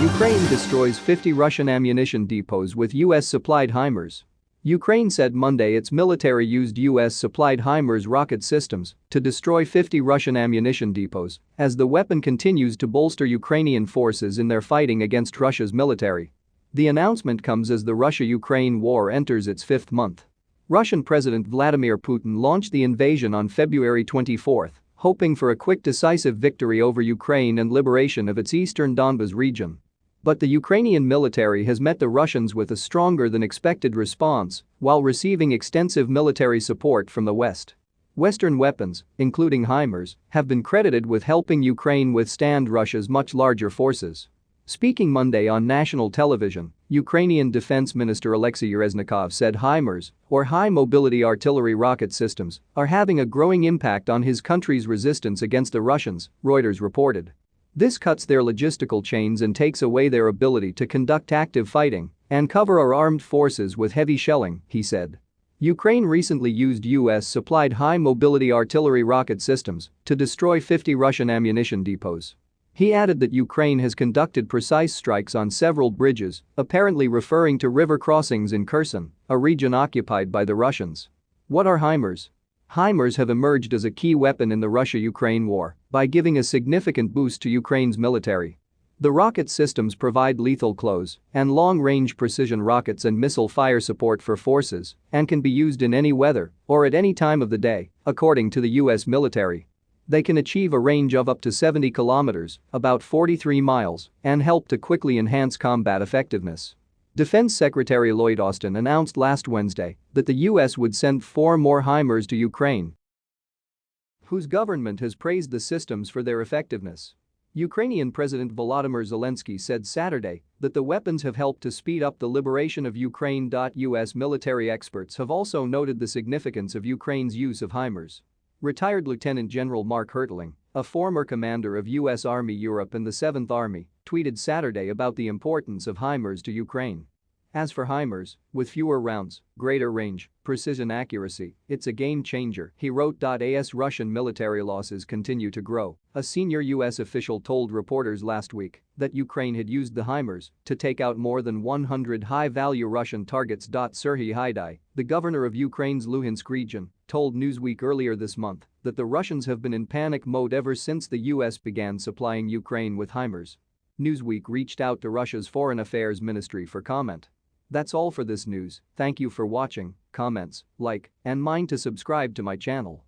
Ukraine destroys 50 Russian ammunition depots with US-supplied HIMARS. Ukraine said Monday its military used US-supplied HIMARS rocket systems to destroy 50 Russian ammunition depots as the weapon continues to bolster Ukrainian forces in their fighting against Russia's military. The announcement comes as the Russia-Ukraine war enters its fifth month. Russian President Vladimir Putin launched the invasion on February 24, hoping for a quick decisive victory over Ukraine and liberation of its eastern Donbas region. But the Ukrainian military has met the Russians with a stronger than expected response while receiving extensive military support from the West. Western weapons, including HIMARS, have been credited with helping Ukraine withstand Russia's much larger forces. Speaking Monday on national television, Ukrainian Defense Minister Alexei Reznikov said HIMARS, or High Mobility Artillery Rocket Systems, are having a growing impact on his country's resistance against the Russians, Reuters reported. This cuts their logistical chains and takes away their ability to conduct active fighting and cover our armed forces with heavy shelling, he said. Ukraine recently used US-supplied high-mobility artillery rocket systems to destroy 50 Russian ammunition depots. He added that Ukraine has conducted precise strikes on several bridges, apparently referring to river crossings in Kherson, a region occupied by the Russians. What are HIMARS? HIMARS have emerged as a key weapon in the Russia-Ukraine war by giving a significant boost to Ukraine's military. The rocket systems provide lethal close and long-range precision rockets and missile fire support for forces and can be used in any weather or at any time of the day, according to the U.S. military. They can achieve a range of up to 70 kilometers, about 43 miles, and help to quickly enhance combat effectiveness. Defense Secretary Lloyd Austin announced last Wednesday that the U.S. would send four more HIMARS to Ukraine, whose government has praised the systems for their effectiveness. Ukrainian President Volodymyr Zelensky said Saturday that the weapons have helped to speed up the liberation of Ukraine. U.S. military experts have also noted the significance of Ukraine's use of HIMARS. Retired Lieutenant General Mark Hertling, a former commander of U.S. Army Europe and the 7th Army, tweeted Saturday about the importance of HIMARS to Ukraine. As for HIMARS, with fewer rounds, greater range, precision accuracy, it's a game changer, he wrote. As Russian military losses continue to grow, a senior U.S. official told reporters last week that Ukraine had used the HIMARS to take out more than 100 high-value Russian targets. Serhiy Haidai, the governor of Ukraine's Luhansk region, told Newsweek earlier this month that the Russians have been in panic mode ever since the U.S. began supplying Ukraine with HIMARS. Newsweek reached out to Russia's Foreign Affairs Ministry for comment. That's all for this news, thank you for watching, comments, like, and mind to subscribe to my channel.